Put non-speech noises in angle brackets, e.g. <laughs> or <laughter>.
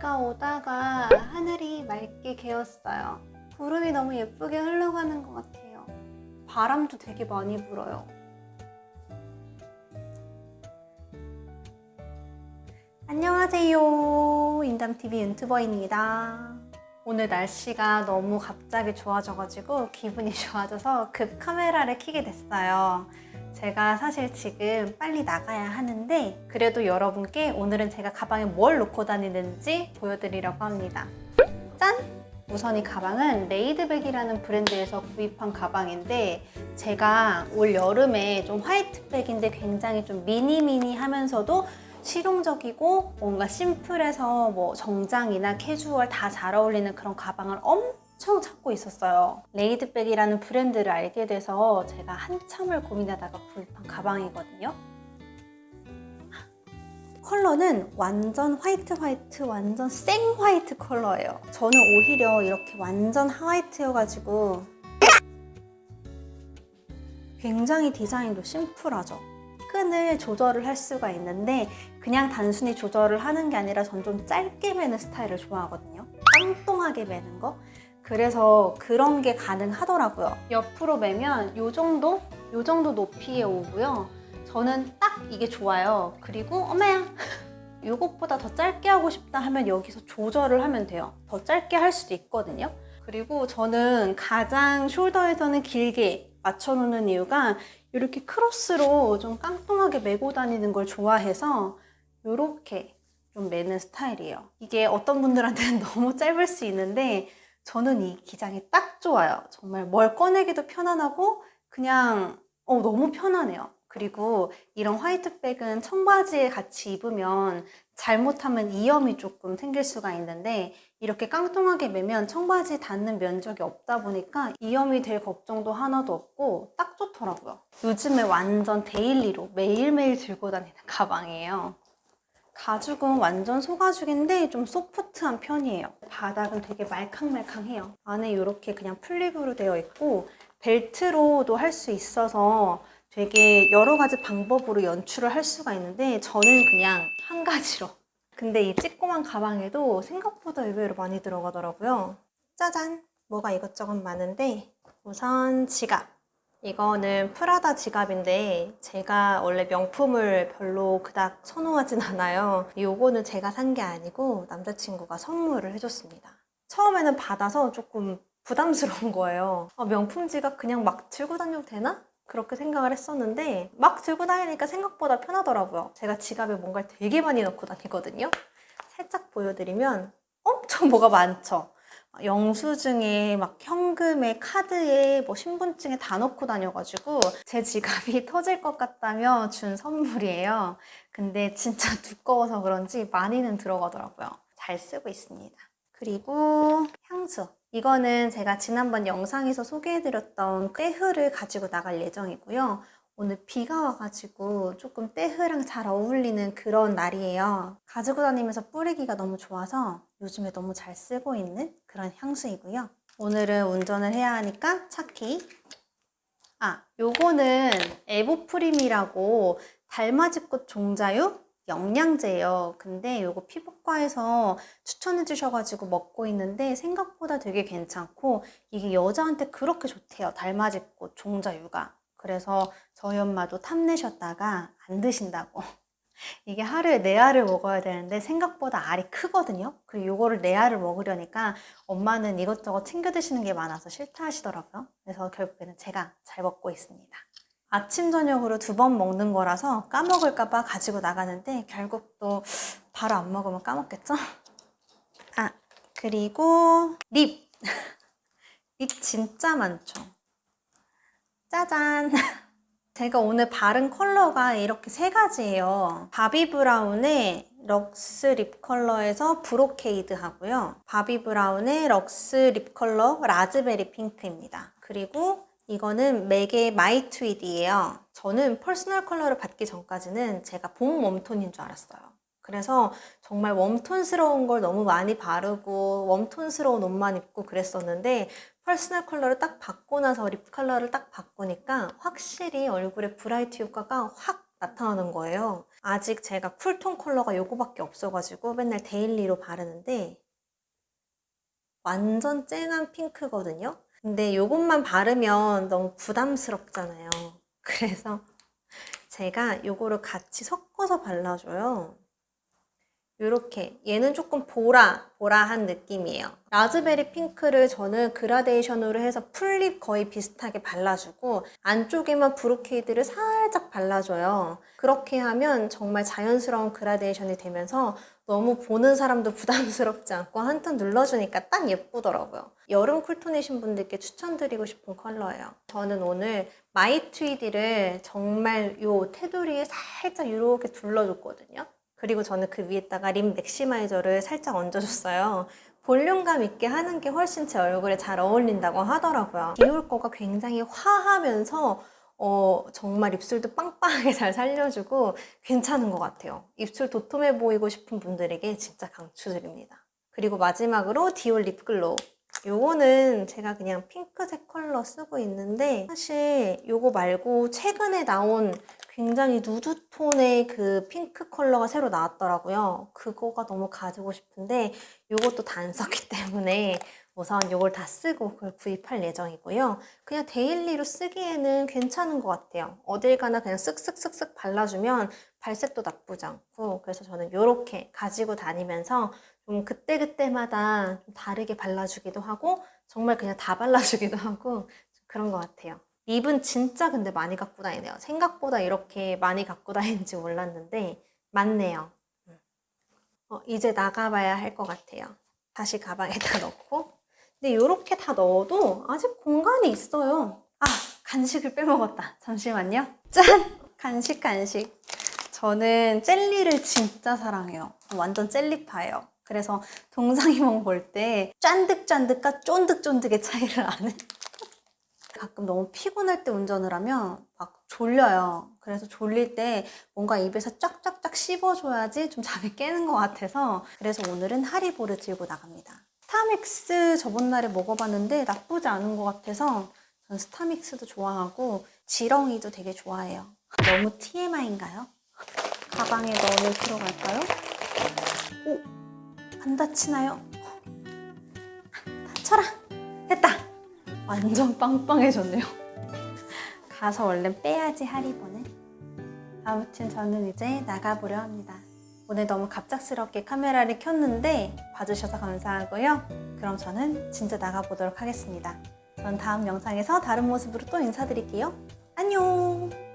비가 오다가 하늘이 맑게 개었어요. 구름이 너무 예쁘게 흘러가는 것 같아요. 바람도 되게 많이 불어요. 안녕하세요. 인담TV 윤튜버입니다. 오늘 날씨가 너무 갑자기 좋아져가지고 기분이 <laughs> 좋아져서 급 카메라를 켜게 됐어요. 제가 사실 지금 빨리 나가야 하는데 그래도 여러분께 오늘은 제가 가방에 뭘 놓고 다니는지 보여드리려고 합니다. 짠! 우선 이 가방은 레이드백이라는 브랜드에서 구입한 가방인데 제가 올 여름에 좀 화이트백인데 굉장히 좀 미니미니 하면서도 실용적이고 뭔가 심플해서 뭐 정장이나 캐주얼 다 잘 어울리는 그런 가방을 엄청 찾고 있었어요. 레이드백이라는 브랜드를 알게 돼서 제가 한참을 고민하다가 구입한 가방이거든요. 컬러는 완전 화이트 화이트 완전 생 화이트 컬러예요. 저는 오히려 이렇게 완전 화이트여가지고 굉장히 디자인도 심플하죠. 끈을 조절을 할 수가 있는데 그냥 단순히 조절을 하는 게 아니라 전 좀 짧게 매는 스타일을 좋아하거든요. 빵똥하게 매는 거. 그래서 그런 게 가능하더라고요. 옆으로 매면 이 정도? 이 정도 높이에 오고요. 저는 딱 이게 좋아요. 그리고 어머야! <laughs> 이것보다 더 짧게 하고 싶다 하면 여기서 조절을 하면 돼요. 더 짧게 할 수도 있거든요. 그리고 저는 가장 숄더에서는 길게 맞춰놓는 이유가 이렇게 크로스로 좀 깡통하게 메고 다니는 걸 좋아해서 이렇게 좀 매는 스타일이에요. 이게 어떤 분들한테는 <laughs> 너무 짧을 수 있는데 저는 이 기장이 딱 좋아요. 정말 뭘 꺼내기도 편안하고 그냥 어, 너무 편하네요. 그리고 이런 화이트백은 청바지에 같이 입으면 잘못하면 이염이 조금 생길 수가 있는데 이렇게 깡총하게 매면 청바지 닿는 면적이 없다 보니까 이염이 될 걱정도 하나도 없고 딱 좋더라고요. 요즘에 완전 daily로 매일매일 들고 다니는 가방이에요. 가죽은 완전 소가죽인데 좀 소프트한 편이에요. 바닥은 되게 말캉말캉해요. 안에 이렇게 그냥 flip으로 되어 있고 벨트로도 할 수 있어서 되게 여러 가지 방법으로 연출을 할 수가 있는데 저는 그냥 한 가지로 근데 이 찌꼬만 가방에도 생각보다 의외로 많이 들어가더라고요 짜잔! 뭐가 이것저것 많은데 우선 지갑 이거는 프라다 지갑인데 제가 원래 명품을 별로 그닥 선호하진 않아요 이거는 제가 산 게 아니고 남자친구가 선물을 해줬습니다 처음에는 받아서 조금 부담스러운 <laughs> 거예요 아, 명품 지갑 그냥 막 들고 다녀도 되나? 그렇게 생각을 했었는데 막 들고 다니니까 생각보다 편하더라고요. 제가 지갑에 뭔가를 되게 많이 넣고 다니거든요. 살짝 보여드리면 엄청 뭐가 많죠. 영수증에 막 현금에 카드에 뭐 신분증에 다 넣고 다녀가지고 제 지갑이 <laughs> 터질 것 같다며 준 선물이에요. 근데 진짜 <laughs> 두꺼워서 그런지 많이는 들어가더라고요. 잘 쓰고 있습니다. 그리고 향수. 이거는 제가 지난번 영상에서 소개해드렸던 떼흐를 가지고 나갈 예정이고요. 오늘 비가 와가지고 조금 떼흐랑 잘 어울리는 그런 날이에요. 가지고 다니면서 뿌리기가 너무 좋아서 요즘에 너무 잘 쓰고 있는 그런 향수이고요. 오늘은 운전을 해야 하니까 차키. 아, 요거는 에보프림이라고 달맞이꽃 종자유 영양제예요. 근데 이거 피부과에서 추천해 주셔가지고 먹고 있는데 생각보다 되게 괜찮고 이게 여자한테 그렇게 좋대요. 달맞이꽃 종자유가. 그래서 저희 엄마도 탐내셨다가 안 드신다고. <laughs> 이게 하루에 네 알을 먹어야 되는데 생각보다 알이 크거든요. 그리고 이거를 네 알을 먹으려니까 엄마는 이것저것 챙겨 드시는 게 많아서 싫다 하시더라고요. 그래서 결국에는 제가 잘 먹고 있습니다. 아침 저녁으로 두 번 먹는 거라서 까먹을까 봐 가지고 나가는데 결국 또 바로 안 먹으면 까먹겠죠? 아 그리고 lip! <laughs> Lip 진짜 많죠? 짜잔! <laughs> 제가 오늘 바른 컬러가 이렇게 세 가지예요. 바비 브라운의 Luxe Lip Color에서 Brocade 하고요. 바비 브라운의 Luxe Lip Color Raspberry Pink입니다. 그리고 이거는 맥의 My Tweedy예요. 저는 personal color를 받기 전까지는 제가 봄 warm tone인 줄 알았어요. 그래서 정말 warm tone스러운 걸 너무 많이 바르고 warm tone스러운 옷만 입고 그랬었는데 personal color를 딱 받고 나서 lip color를 딱 바꾸니까 확실히 얼굴에 bright 효과가 확 나타나는 거예요. 아직 제가 cool tone 컬러가 요거밖에 없어가지고 맨날 daily로 바르는데 완전 쨍한 핑크거든요. 근데 요것만 바르면 너무 부담스럽잖아요. <laughs> 그래서 제가 요거를 같이 섞어서 발라줘요. 이렇게 얘는 조금 보라 보라한 느낌이에요. Raspberry Pink를 저는 그라데이션으로 해서 full lip 거의 비슷하게 발라주고 안쪽에만 Brocade를 살짝 발라줘요. 그렇게 하면 정말 자연스러운 그라데이션이 되면서 너무 보는 사람도 <laughs> 부담스럽지 않고 한 톤 눌러주니까 딱 예쁘더라고요. 여름 cool tone이신 분들께 추천드리고 싶은 컬러예요. 저는 오늘 My Tweedy를 정말 요 테두리에 살짝 이렇게 둘러줬거든요 그리고 저는 그 위에다가 Lip Maximizer를 살짝 얹어줬어요. 볼륨감 있게 하는 게 훨씬 제 얼굴에 잘 어울린다고 하더라고요. 디올 거가 굉장히 화하면서 어, 정말 입술도 빵빵하게 <laughs> 잘 살려주고 괜찮은 것 같아요. 입술 도톰해 보이고 싶은 분들에게 진짜 강추드립니다. 그리고 마지막으로 디올 Lip Glow. 요거는 제가 그냥 핑크색 컬러 쓰고 있는데 사실 요거 말고 최근에 나온 굉장히 누드 톤의 그 핑크 컬러가 새로 나왔더라고요. 그거가 너무 가지고 싶은데 이것도 단서기 <laughs> 때문에 우선 이걸 다 쓰고 그걸 구입할 예정이고요. 그냥 daily로 쓰기에는 괜찮은 것 같아요. 어딜 가나 그냥 쓱쓱쓱쓱 발라주면 발색도 나쁘지 않고 그래서 저는 이렇게 가지고 다니면서 좀 그때그때마다 좀 다르게 발라주기도 하고 정말 그냥 다 발라주기도 <laughs> 하고 그런 것 같아요. 립은 진짜 근데 많이 갖고 다니네요. 생각보다 이렇게 많이 갖고 <laughs> 다니는지 몰랐는데 많네요. 어, 이제 나가봐야 할 것 같아요. 다시 가방에다 <laughs> 넣고 근데 이렇게 다 넣어도 아직 공간이 있어요. 아 간식을 빼먹었다. 잠시만요. 짠! 간식 간식. 저는 젤리를 진짜 사랑해요. 완전 젤리파예요. 그래서 동상이몽 볼 때 짠득짠득과 쫀득쫀득의 차이를 아는 가끔 너무 피곤할 때 운전을 하면 막 졸려요. 그래서 졸릴 때 뭔가 입에서 쫙쫙쫙 씹어줘야지 좀 잠이 깨는 것 같아서 그래서 오늘은 하리보를 들고 나갑니다. 스타믹스 저번 날에 먹어봤는데 나쁘지 않은 것 같아서 전 스타믹스도 좋아하고 지렁이도 되게 좋아해요. 너무 TMI인가요? 가방에 넣어 들어갈까요? 오! 안 다치나요? 다쳐라! 완전 빵빵해졌네요. <laughs> 가서 얼른 빼야지 하리보는. 아무튼 저는 이제 나가보려 합니다. 오늘 너무 갑작스럽게 카메라를 켰는데 봐주셔서 감사하고요. 그럼 저는 진짜 나가보도록 하겠습니다. 전 다음 영상에서 다른 모습으로 또 인사드릴게요. 안녕!